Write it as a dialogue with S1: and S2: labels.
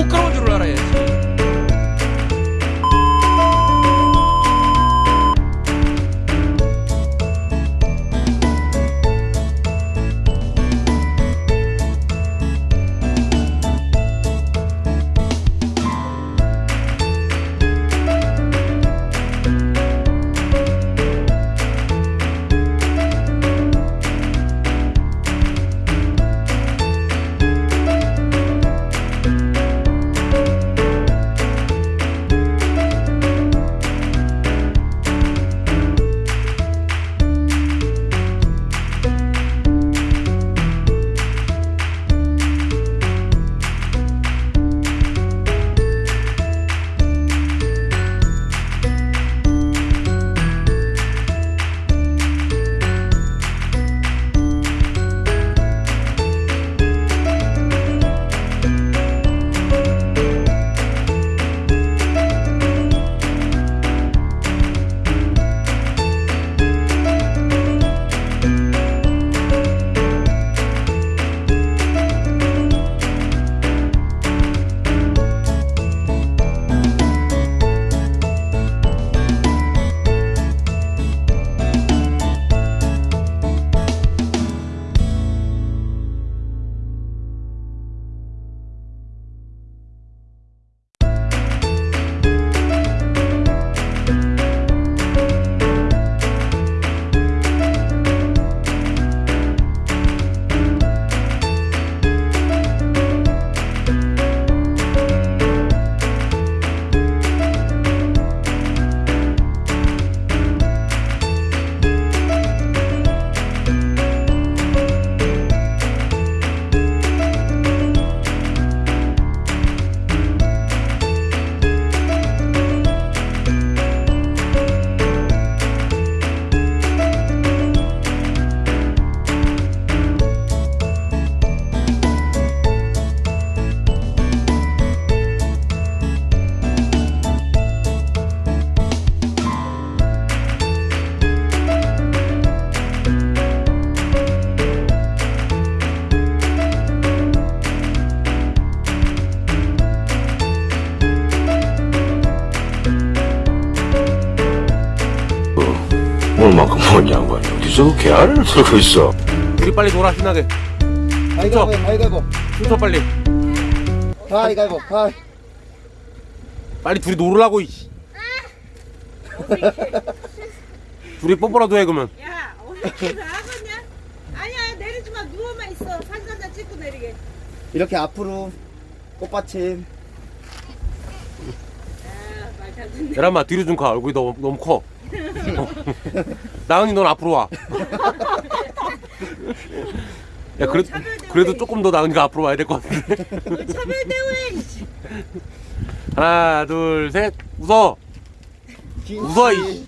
S1: 부끄러운 줄을 알아야지. 저거 개아리를 들고 있어.
S2: 우리 빨리 놀아 신나게
S3: 가위가위보 가위가위보
S2: 춤춰 빨리
S3: 가위가위보 가위
S2: 빨리 둘이 놀으라고 이씨 둘이 뽀뽀라도 해 그러면
S4: 야, 어떻게 나가냐? 아니야, 내리지 마. 누워만 있어. 사진 한장 찍고 내리게.
S3: 이렇게 앞으로 꽃받침
S4: 아.
S2: 계란마 뒤로 좀 가 얼굴이 너무, 너무 커 나은이 넌 앞으로 와. 야, 그래, 그래도 조금 더 나은이가 앞으로 와야 될 것 같은데.
S4: 차별 대회. 이씨.
S2: 하나 둘 셋. 웃어. 웃어 이